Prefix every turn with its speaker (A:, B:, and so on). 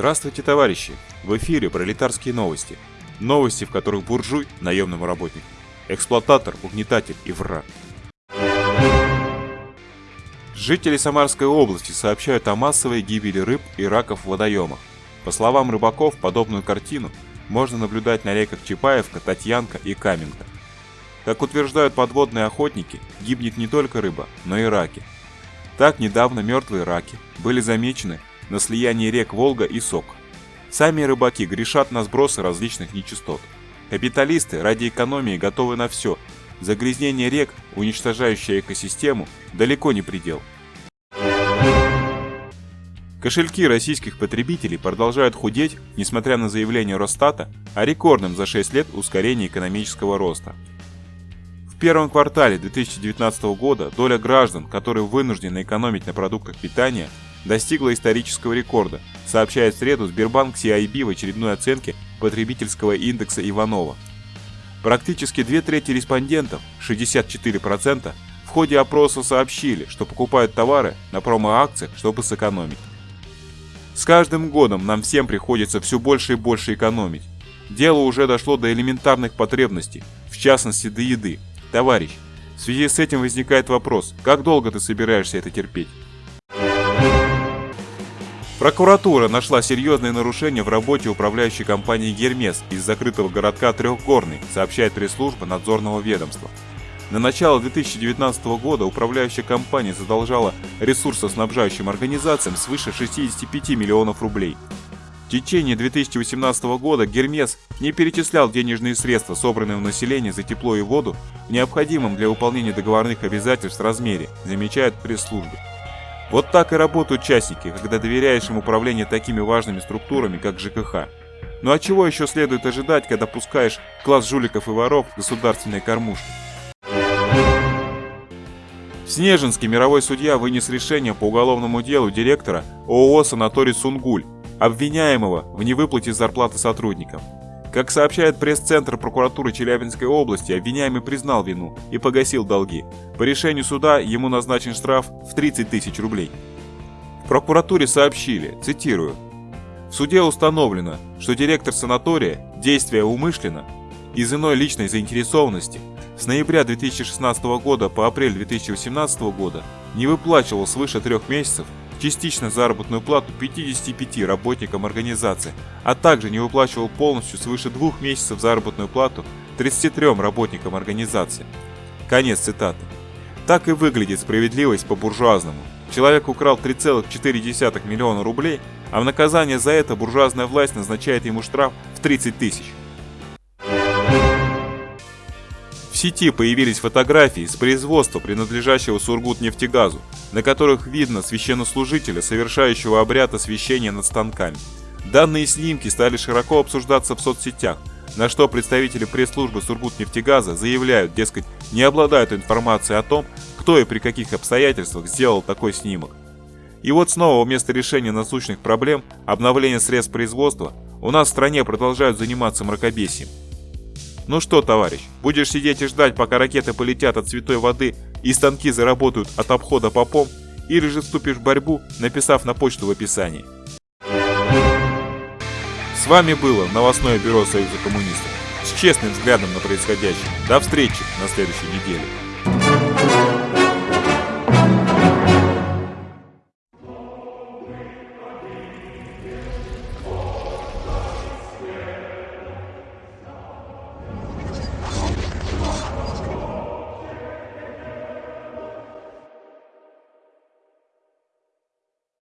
A: Здравствуйте, товарищи! В эфире пролетарские новости. Новости, в которых буржуй – наемному работнику, эксплуататор, угнетатель и враг. Жители Самарской области сообщают о массовой гибели рыб и раков в водоемах. По словам рыбаков, подобную картину можно наблюдать на реках Чапаевка, Татьянка и Каменка. Как утверждают подводные охотники, гибнет не только рыба, но и раки. Так недавно мертвые раки были замечены на слиянии рек Волга и Сок. Сами рыбаки грешат на сбросы различных нечистот. Капиталисты ради экономии готовы на все. Загрязнение рек, уничтожающее экосистему, далеко не предел. Кошельки российских потребителей продолжают худеть, несмотря на заявление Росстата о рекордном за 6 лет ускорении экономического роста. В первом квартале 2019 года доля граждан, которые вынуждены экономить на продуктах питания, достигла исторического рекорда, сообщает в среду Сбербанк CIB в очередной оценке потребительского индекса Иванова. Практически две трети респондентов, 64%, в ходе опроса сообщили, что покупают товары на промо-акциях, чтобы сэкономить. С каждым годом нам всем приходится все больше и больше экономить. Дело уже дошло до элементарных потребностей, в частности до еды. Товарищ, в связи с этим возникает вопрос, как долго ты собираешься это терпеть? Прокуратура нашла серьезные нарушения в работе управляющей компании «Гермес» из закрытого городка Трехгорный, сообщает пресс-служба надзорного ведомства. На начало 2019 года управляющая компания задолжала ресурсоснабжающим организациям свыше 65 миллионов рублей. В течение 2018 года Гермес не перечислял денежные средства, собранные у населения за тепло и воду, в необходимом для выполнения договорных обязательств размере, замечает пресс-служба. Вот так и работают частники, когда доверяешь им управление такими важными структурами, как ЖКХ. Ну а чего еще следует ожидать, когда пускаешь класс жуликов и воров в государственные кормушки? В Снежинске мировой судья вынес решение по уголовному делу директора ООО «Санаторий Сунгуль», обвиняемого в невыплате зарплаты сотрудникам. Как сообщает пресс-центр прокуратуры Челябинской области, обвиняемый признал вину и погасил долги. По решению суда ему назначен штраф в 30 тысяч рублей. В прокуратуре сообщили, цитирую, «В суде установлено, что директор санатория, действия умышленно, из иной личной заинтересованности, с ноября 2016 года по апрель 2018 года не выплачивал свыше трех месяцев частично заработную плату 55 работникам организации, а также не выплачивал полностью свыше двух месяцев заработную плату 33 работникам организации. Конец цитаты. Так и выглядит справедливость по-буржуазному. Человек украл 3,4 миллиона рублей, а в наказание за это буржуазная власть назначает ему штраф в 30 тысяч. Сети появились фотографии с производства, принадлежащего Сургутнефтегазу, на которых видно священнослужителя, совершающего обряд освящения над станками. Данные снимки стали широко обсуждаться в соцсетях, на что представители пресс-службы Сургутнефтегаза заявляют, дескать, не обладают информацией о том, кто и при каких обстоятельствах сделал такой снимок. И вот снова вместо решения насущных проблем, обновления средств производства, у нас в стране продолжают заниматься мракобесием. Ну что, товарищ, будешь сидеть и ждать, пока ракеты полетят от святой воды и станки заработают от обхода попом, или же вступишь в борьбу, написав на почту в описании. С вами было новостное бюро Союза коммунистов с честным взглядом на происходящее. До встречи на следующей неделе.